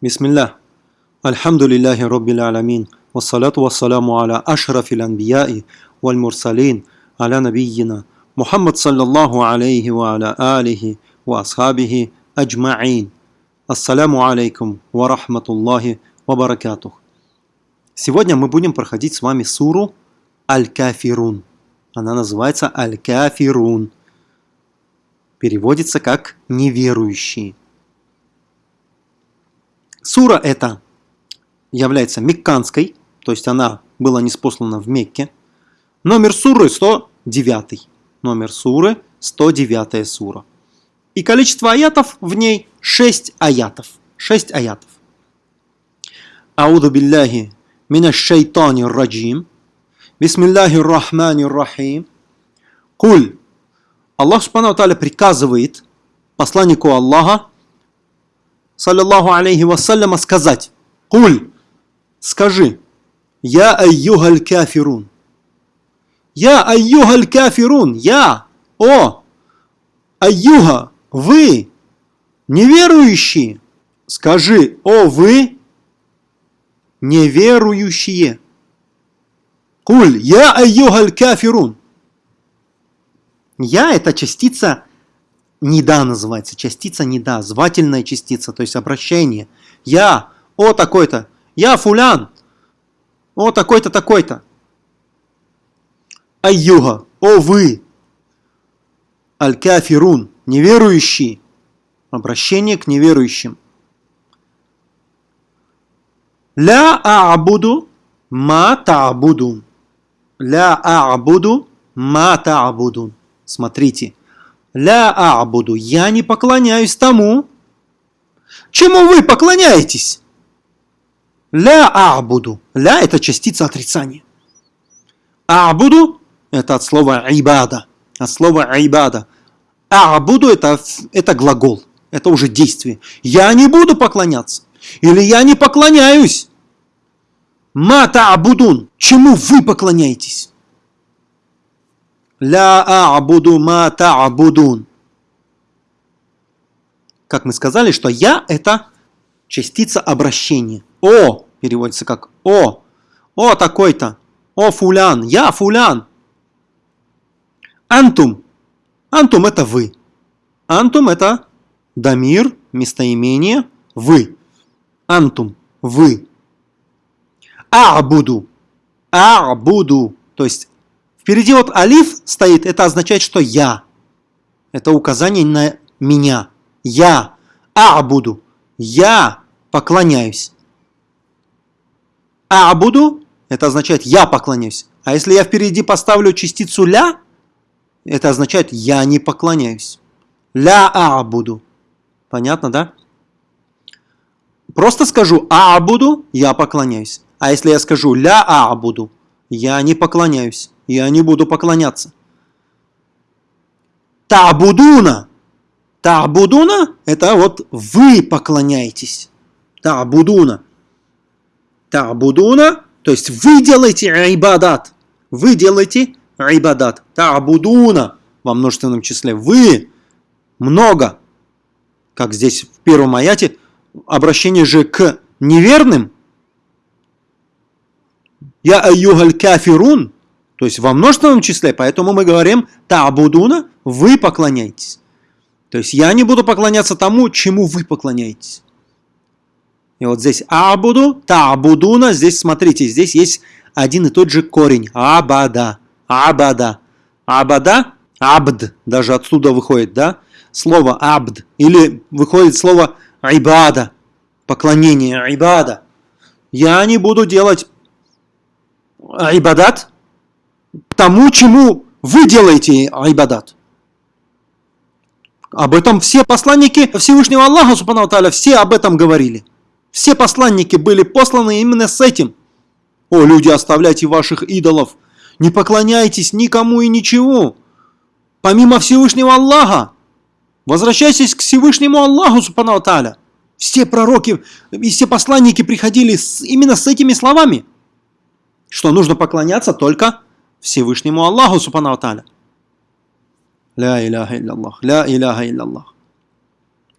Бисмилля. Альхамдулиллахи Rabbil Аламин. Вассалату вассаламу аля ашрафил анбияи валь мурсалин аля набийина. Мухаммад саллаллаху алейхи ва аля алихи ва асхабихи аджмаин. Ассаляму алейкум ва рахматуллахи ва баракатух. Сегодня мы будем проходить с вами суру Аль-Кафирун. Она называется Аль-Кафирун. Переводится как «неверующие». Сура эта является мекканской, то есть она была неспослана в Мекке. Номер суры 109. Номер суры 109 сура. И количество аятов в ней 6 аятов. 6 аятов. Ауду билляхи мина шайтани раджим. Бисмиллахи рахмани рахим. Куль. Аллах Субхану Таля приказывает посланнику Аллаха саллиллаху алейхи вассаляма, сказать, «Куль, скажи, я айюгаль кафирун». Я айюгаль кафирун, я, о, айюга, вы, неверующие. Скажи, о, вы, неверующие. Куль, я айюгаль кафирун. Я – это частица неда называется, частица неда, звательная частица, то есть обращение. Я, о такой-то, я фулян, о такой-то, такой-то. Айюга, о вы, аль-кафирун, неверующий, обращение к неверующим. Ля а'буду ма та'будун. Ля а'буду ма та'будун. Смотрите, Ля а'буду, я не поклоняюсь тому, чему вы поклоняетесь. Ля а'буду, ля это частица отрицания. А'буду это от слова ибада, от слова ибада. А'буду это, это глагол, это уже действие. Я не буду поклоняться, или я не поклоняюсь. Ма та'будун, чему вы поклоняетесь? Ля а'буду ма та'будун. Как мы сказали, что я это частица обращения. О переводится как о. О такой-то. О фулян. Я фулян. Антум. Антум это вы. Антум это дамир, местоимение, вы. Антум, вы. А'буду. А'буду. То есть Впереди вот алиф стоит, это означает, что я. Это указание на меня. Я. А буду. Я поклоняюсь. А буду, это означает я поклоняюсь. А если я впереди поставлю частицу ля, это означает я не поклоняюсь. Ля а буду. Понятно, да? Просто скажу а буду, я поклоняюсь. А если я скажу ля а буду, я не поклоняюсь я не буду поклоняться. Табудуна. Табудуна – это вот вы поклоняетесь. Табудуна. Табудуна, то есть вы делаете айбадат. Вы делаете айбадат. Табудуна во множественном числе. Вы много. Как здесь в первом аяте, обращение же к неверным. Я айюгаль кафирун, то есть во множественном числе, поэтому мы говорим «та'будуна» – «вы поклоняетесь». То есть я не буду поклоняться тому, чему вы поклоняетесь. И вот здесь «абуду», «та'будуна», здесь смотрите, здесь есть один и тот же корень – «абада», «абада». «Абада» – «абд», даже отсюда выходит, да? Слово «абд» или выходит слово «ибада», поклонение, «ибада». Я не буду делать «ибадат», тому, чему вы делаете айбадат. Об этом все посланники Всевышнего Аллаха, Субхану Таля, все об этом говорили. Все посланники были посланы именно с этим. О, люди, оставляйте ваших идолов, не поклоняйтесь никому и ничего, помимо Всевышнего Аллаха. Возвращайтесь к Всевышнему Аллаху, Субхану Таля. Все пророки и все посланники приходили с, именно с этими словами, что нужно поклоняться только Всевышнему Аллаху Субхану Тааля. Ля иляха илляллах, ля иляха илляллах.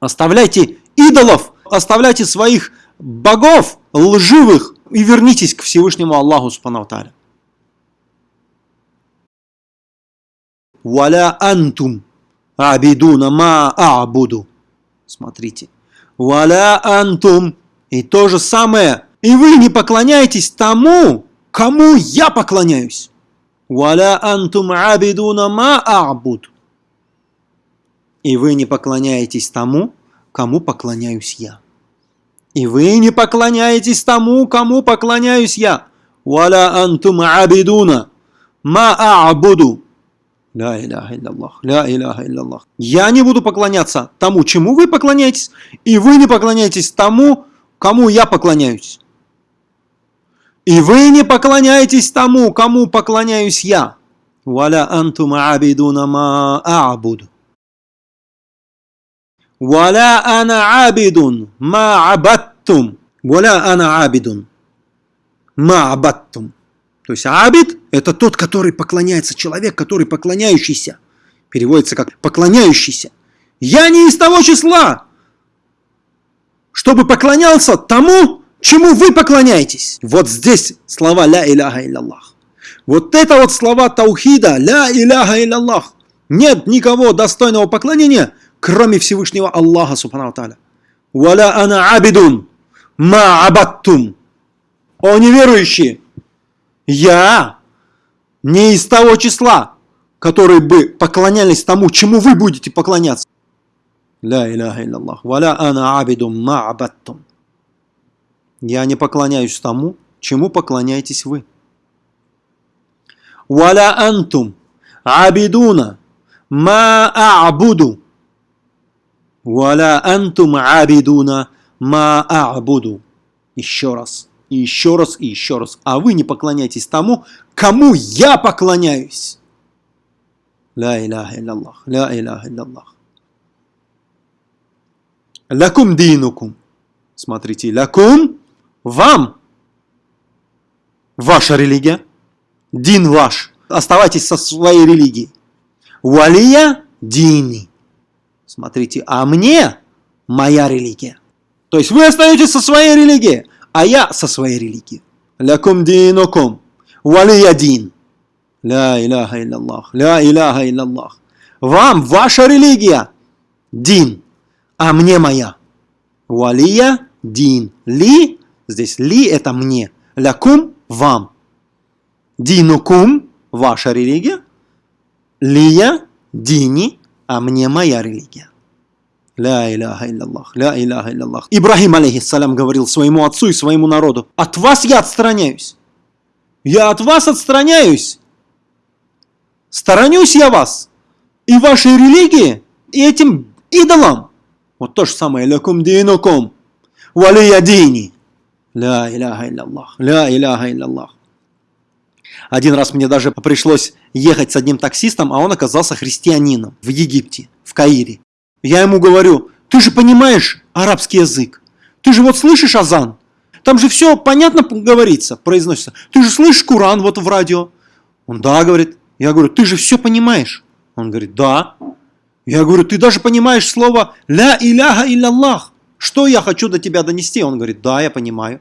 Оставляйте идолов, оставляйте своих богов лживых и вернитесь к Всевышнему Аллаху Субхану Валя антум абидуна ма а'буду. Смотрите. Валя антум. И то же самое. И вы не поклоняетесь тому, кому я поклоняюсь. Валя антум абидуна ма а'буд. И вы не поклоняетесь тому, кому поклоняюсь я. И вы не поклоняетесь тому, кому поклоняюсь я. Валя антум абидуна ма а'буду. Ля иляха илляллах, ля иляха илляллах. Я не буду поклоняться тому, чему вы поклоняетесь, и вы не поклоняетесь тому, кому я поклоняюсь. И вы не поклоняетесь тому, кому поклоняюсь я. Валя антум абидуна ма а'буду. Валя ана абидун ма абаттум. Валя ана абидун ма абаттум. То есть абид – это тот, который поклоняется, человек, который поклоняющийся. Переводится как поклоняющийся. Я не из того числа, чтобы поклонялся тому, чему вы поклоняетесь. Вот здесь слова «ля иляха илляллах». Вот это вот слова таухида «ля иляха илляллах». Нет никого достойного поклонения, кроме Всевышнего Аллаха, субхану тааля. «Валя ана абидун ма абаттум». О неверующие, я не из того числа, которые бы поклонялись тому, чему вы будете поклоняться. Ля иляха илляллах. Валя ана абидум ма абаттум. Я не поклоняюсь тому, чему поклоняетесь вы. Валя антум абидуна ма а'буду. Валя антум абидуна ма а'буду. Еще раз и еще раз, и еще раз. А вы не поклоняйтесь тому, кому я поклоняюсь. Ля иляха илляллах, ля иляха илляллах. Лякум динукум. Смотрите, лякум вам. Ваша религия. Дин ваш. Оставайтесь со своей религией. Валия дини. Смотрите, а мне моя религия. То есть вы остаетесь со своей религией а я со своей религией. Лякум динукум, валия дин. Ля иляха илляллах, ля иляха илляллах. Вам ваша религия, дин, а мне моя. Валия дин. Ли, здесь ли это мне. Лякум вам. Динукум, ваша религия. Лия, дини, а мне моя религия. Ля иляха илляллах, ля иляха илляллах. Ибрахим, алейхиссалям, говорил своему отцу и своему народу, от вас я отстраняюсь. Я от вас отстраняюсь. Сторонюсь я вас и вашей религии, и этим идолам. Вот то же самое. Лякум динукум. Валия дини. Ля иляха илляллах, ля иляха илляллах. Один раз мне даже пришлось ехать с одним таксистом, а он оказался христианином в Египте, в Каире. Я ему говорю, ты же понимаешь арабский язык. Ты же вот слышишь азан. Там же все понятно говорится, произносится. Ты же слышишь Куран вот в радио. Он, да, говорит. Я говорю, ты же все понимаешь. Он говорит, да. Я говорю, ты даже понимаешь слово «ля иляха илляллах». Что я хочу до тебя донести? Он говорит, да, я понимаю.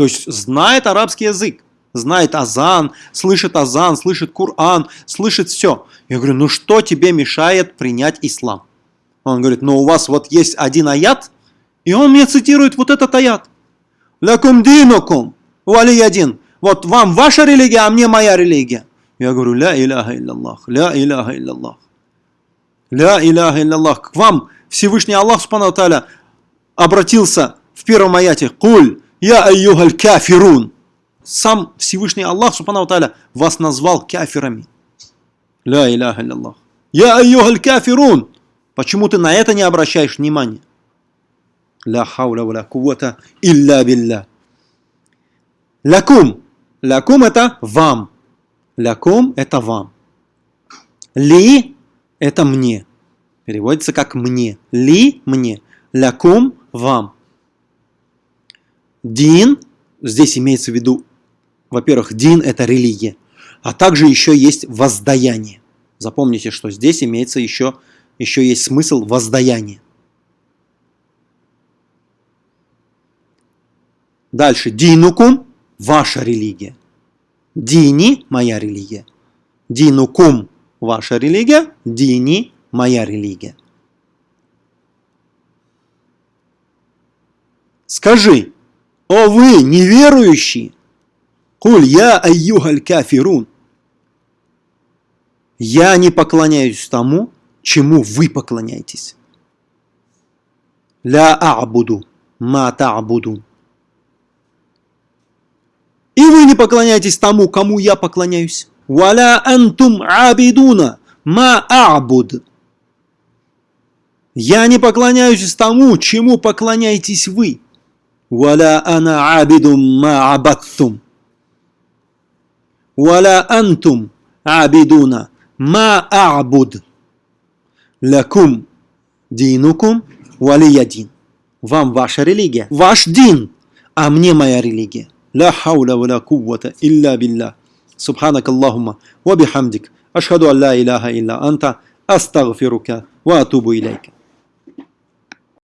То есть знает арабский язык, знает азан, слышит азан, слышит Куран, слышит все. Я говорю, ну что тебе мешает принять ислам? Он говорит, но у вас вот есть один аят, и он мне цитирует вот этот аят. Лякум динукум, один. Вот вам ваша религия, а мне моя религия. Я говорю, ля иляха илляллах, ля иляха илляллах. Ля иляха илляллах. К вам Всевышний Аллах Субхану обратился в первом аяте. Куль, я айюхаль кафирун. Сам Всевышний Аллах Субхану Таля вас назвал кафирами. Ля иляха илляллах. Я айюхаль кафирун. Почему ты на это не обращаешь внимания? Ля хауля ва кувата илля билля. Лякум. Лякум это вам. Лякум это вам. Ли это мне. Переводится как мне. Ли мне. Лякум вам. Дин, здесь имеется в виду, во-первых, дин это религия, а также еще есть воздаяние. Запомните, что здесь имеется еще еще есть смысл воздаяния. Дальше. Динукум – ваша религия. Дини – моя религия. Динукум – ваша религия. Дини – моя религия. Скажи, о вы неверующие, куль я айюгаль кафирун. Я не поклоняюсь тому, чему вы поклоняетесь. Ля а'буду ма та'будун. И вы не поклоняетесь тому, кому я поклоняюсь. Валя антум абидуна ма а'буд. Я не поклоняюсь тому, чему поклоняетесь вы. Валя ана абидум ма абаттум. Валя антум абидуна ма а'буд. Лакум динукум валиядин. Вам ваша религия, ваш дин, а мне моя религия. لا حول ولا قوة إلا بالله سبحانك اللهم وبحمدك أشهد أن لا إله إلا أنت أستغفرك وأتوب إليك